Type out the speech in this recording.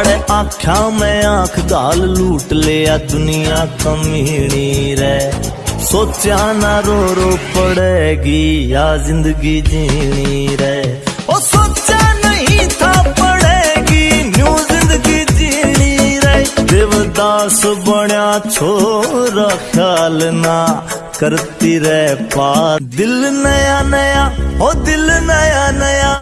साढ़े आख्या में आँख गाल लूट लिया, दुनिया कमीनी रे। सोचा ना रो रो पड़ेगी, या ज़िंदगी जीनी रे। ओ सोचा नहीं था पड़ेगी, न्यू ज़िंदगी जीनी रे। देवदास बनया छोरा, ख्याल ना करती रे पा दिल नया नया ओ दिल नया नया